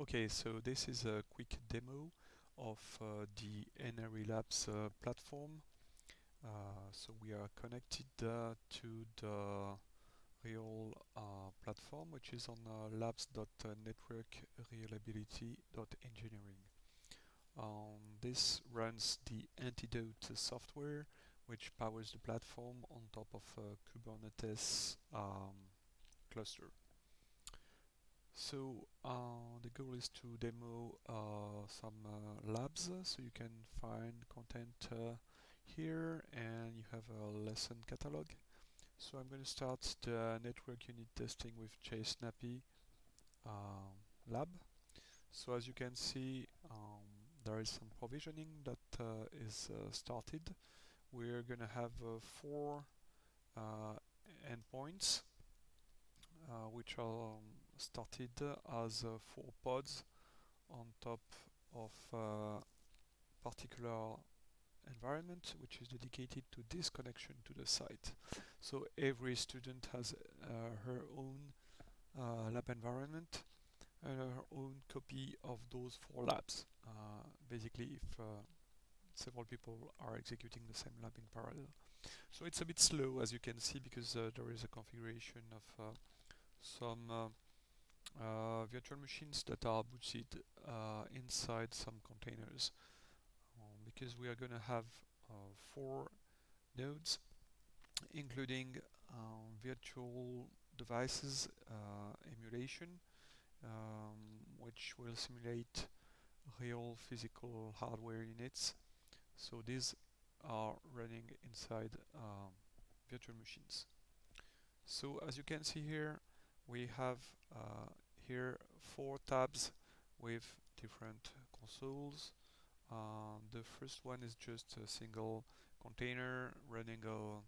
Okay, so this is a quick demo of uh, the NRE Labs uh, platform. Uh, so we are connected uh, to the real uh, platform, which is on uh, labs.networkreliability.engineering. Um, this runs the Antidote software, which powers the platform on top of a Kubernetes um, cluster. So uh, the goal is to demo uh, some uh, labs so you can find content uh, here and you have a lesson catalog. So I'm going to start the network unit testing with JSNAPy um, lab. So as you can see um, there is some provisioning that uh, is uh, started. We're going to have four endpoints uh, which are um, started as uh, four pods on top of a uh, particular environment which is dedicated to this connection to the site. So every student has uh, her own uh, lab environment and her own copy of those four labs. Uh, basically if several people are executing the same lab in parallel. So it's a bit slow as you can see because there is a configuration of some uh, uh, virtual machines that are booted uh, inside some containers. Um, because we are going to have four nodes including um, virtual devices uh, emulation um, which will simulate real physical hardware units. So these are running inside um, virtual machines. So as you can see here we have uh, here four tabs with different consoles. Uh, the first one is just a single container running a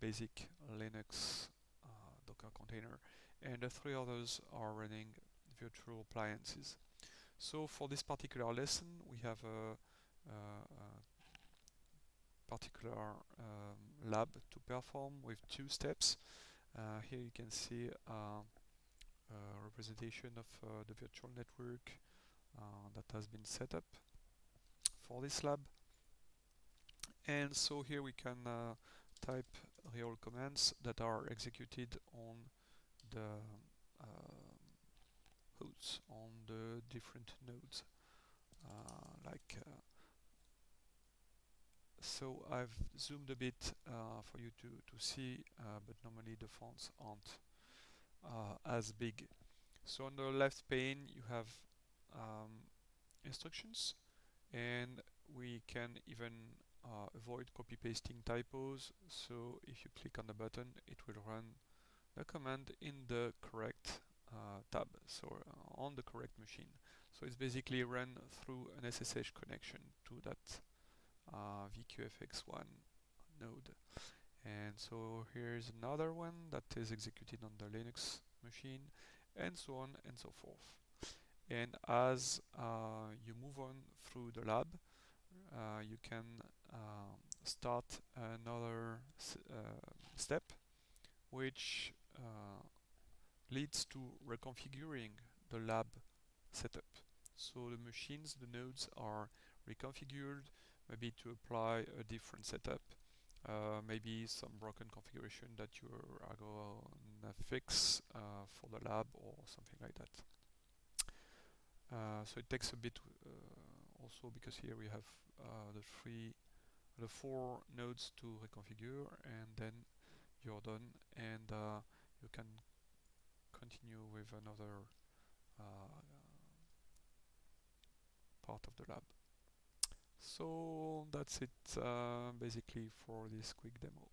basic Linux uh, Docker container and the three others are running virtual appliances. So for this particular lesson we have a, a, a particular um, lab to perform with two steps. Uh, here you can see uh, a representation of uh, the virtual network that has been set up for this lab. And so here we can type real commands that are executed on the uh, hosts on the different nodes uh, like uh, so I've zoomed a bit uh, for you to, to see, uh, but normally the fonts aren't uh, as big. So on the left pane you have um, instructions and we can even uh, avoid copy pasting typos so if you click on the button it will run the command in the correct uh, tab so uh, on the correct machine so it's basically run through an SSH connection to that uh, VQFX1 node. And so here's another one that is executed on the Linux machine and so on and so forth. And as uh, you move on through the lab, uh, you can um, start another uh, step which uh, leads to reconfiguring the lab setup. So the machines, the nodes are reconfigured, maybe to apply a different setup, uh, maybe some broken configuration that you are going to fix uh, for the lab or something like that. Uh, so it takes a bit uh, also because here we have uh, the three, the four nodes to reconfigure and then you're done and uh, you can continue with another part of the lab. So that's it uh, basically for this quick demo.